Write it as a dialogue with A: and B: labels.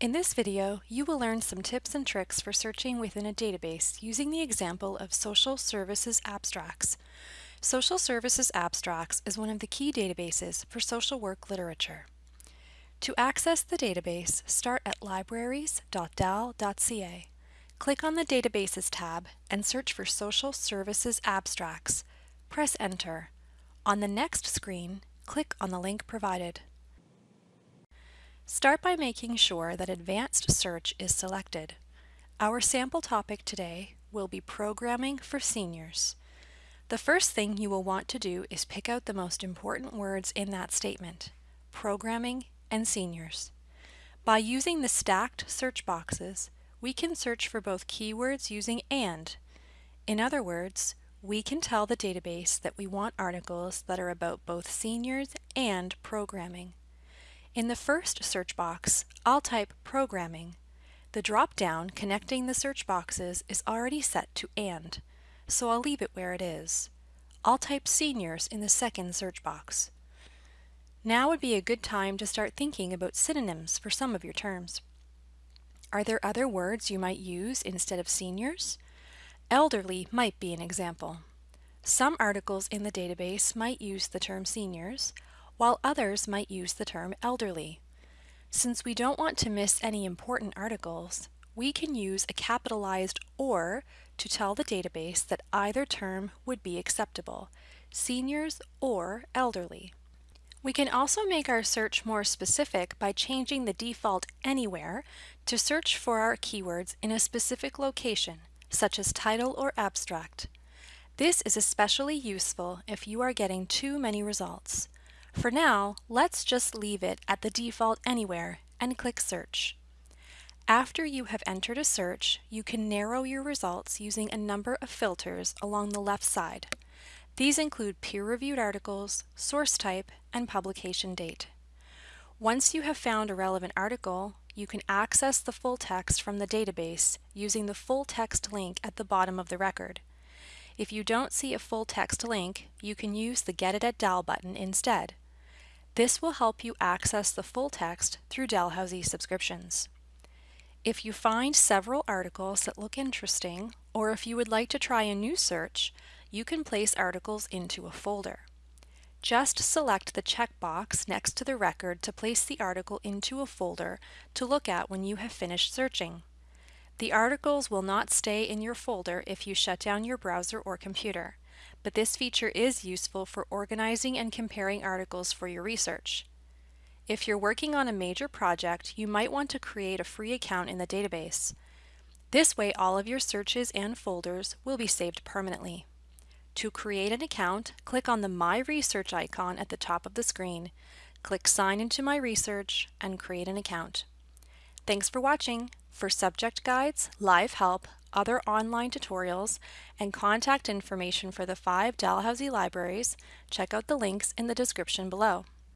A: In this video, you will learn some tips and tricks for searching within a database using the example of Social Services Abstracts. Social Services Abstracts is one of the key databases for social work literature. To access the database, start at libraries.dal.ca. Click on the Databases tab and search for Social Services Abstracts. Press Enter. On the next screen, click on the link provided. Start by making sure that Advanced Search is selected. Our sample topic today will be Programming for Seniors. The first thing you will want to do is pick out the most important words in that statement, programming and seniors. By using the stacked search boxes, we can search for both keywords using AND. In other words, we can tell the database that we want articles that are about both seniors and programming. In the first search box, I'll type Programming. The drop-down connecting the search boxes is already set to AND, so I'll leave it where it is. I'll type Seniors in the second search box. Now would be a good time to start thinking about synonyms for some of your terms. Are there other words you might use instead of seniors? Elderly might be an example. Some articles in the database might use the term seniors, while others might use the term elderly. Since we don't want to miss any important articles, we can use a capitalized OR to tell the database that either term would be acceptable, seniors or elderly. We can also make our search more specific by changing the default anywhere to search for our keywords in a specific location, such as title or abstract. This is especially useful if you are getting too many results. For now, let's just leave it at the default anywhere and click Search. After you have entered a search, you can narrow your results using a number of filters along the left side. These include peer-reviewed articles, source type, and publication date. Once you have found a relevant article, you can access the full text from the database using the full text link at the bottom of the record. If you don't see a full text link, you can use the Get It at DAL button instead. This will help you access the full text through Dalhousie subscriptions. If you find several articles that look interesting, or if you would like to try a new search, you can place articles into a folder. Just select the checkbox next to the record to place the article into a folder to look at when you have finished searching. The articles will not stay in your folder if you shut down your browser or computer but this feature is useful for organizing and comparing articles for your research. If you're working on a major project, you might want to create a free account in the database. This way all of your searches and folders will be saved permanently. To create an account, click on the My Research icon at the top of the screen. Click Sign into My Research and create an account. Thanks for watching. For subject guides, live help, other online tutorials, and contact information for the five Dalhousie libraries, check out the links in the description below.